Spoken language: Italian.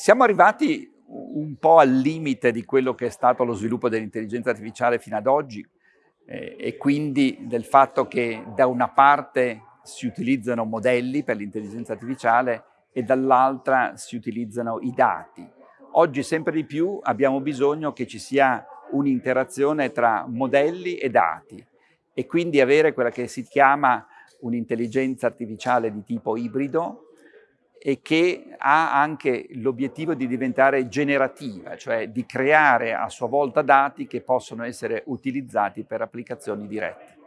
siamo arrivati un po' al limite di quello che è stato lo sviluppo dell'intelligenza artificiale fino ad oggi eh, e quindi del fatto che da una parte si utilizzano modelli per l'intelligenza artificiale e dall'altra si utilizzano i dati. Oggi sempre di più abbiamo bisogno che ci sia un'interazione tra modelli e dati e quindi avere quella che si chiama un'intelligenza artificiale di tipo ibrido e che ha anche l'obiettivo di diventare generativa, cioè di creare a sua volta dati che possono essere utilizzati per applicazioni dirette.